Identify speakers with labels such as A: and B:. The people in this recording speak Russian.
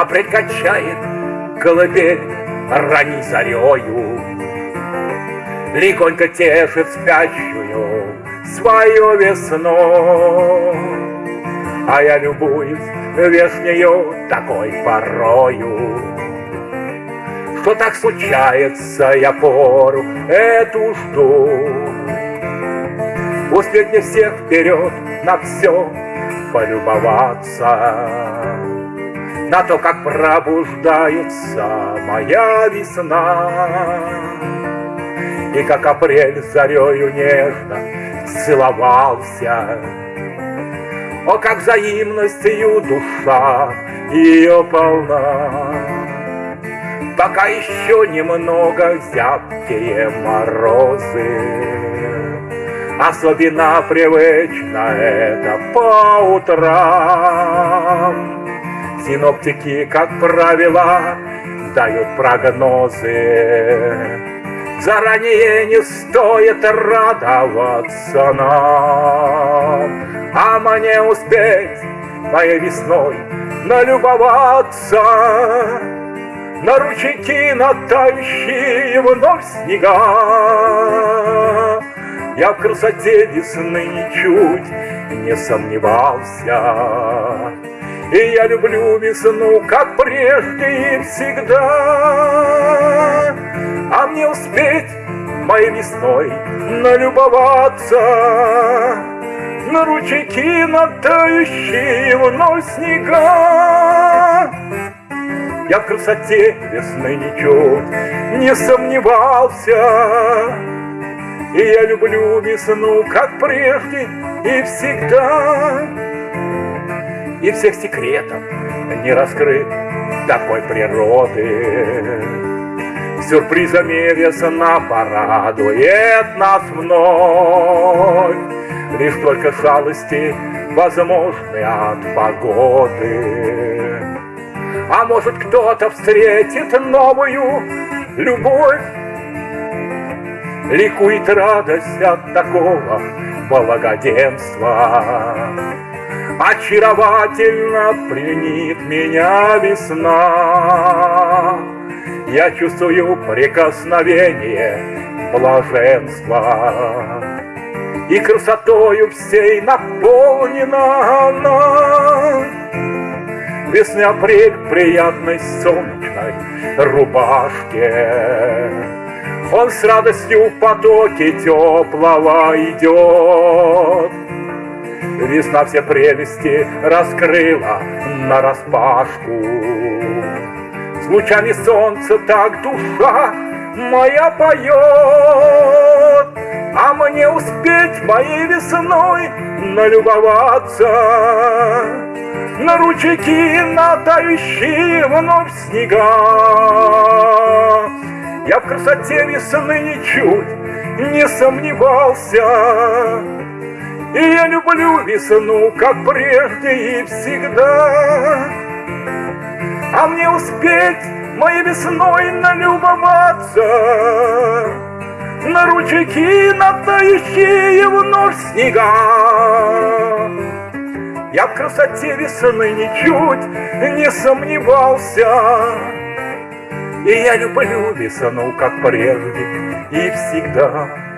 A: Апрель качает колыбель ранней зарею, Легонько тешит спящую свою весну. А я любуюсь вешнею такой порою, Что так случается, я пору эту жду. Успеть мне всех вперед на все полюбоваться на то, как пробуждается моя весна. И как апрель зарею нежно целовался, О, как взаимностью душа ее полна. Пока еще немного зябкие морозы, Особенно привычно это по утрам. Синоптики, как правило, дают прогнозы. Заранее не стоит радоваться нам, А мне успеть моей весной налюбоваться На ручейки, натающие вновь снега. Я в красоте весны ничуть не сомневался. И я люблю весну, как прежде и всегда. А мне успеть моей весной налюбоваться На ручейки, натающие вновь снега. Я в красоте весны ничуть не сомневался, И я люблю весну, как прежде и всегда и всех секретов не раскрыт такой природы. Сюрпризами весна порадует нас вновь, Лишь только шалости возможны от погоды. А может кто-то встретит новую любовь, Ликует радость от такого благоденства. Очаровательно пленит меня весна. Я чувствую прикосновение блаженства. И красотою всей наполнена она. Весны апрель приятной солнечной рубашке. Он с радостью в потоке теплого идет. Весна все прелести раскрыла на распашку. С лучами солнца так душа моя поет, А мне успеть моей весной налюбоваться На ручейки, натающие вновь снега. Я в красоте весны ничуть не сомневался, и я люблю весну, как прежде и всегда. А мне успеть моей весной налюбоваться На ручейки, натающие вновь снега. Я в красоте весны ничуть не сомневался, И я люблю весну, как прежде и всегда.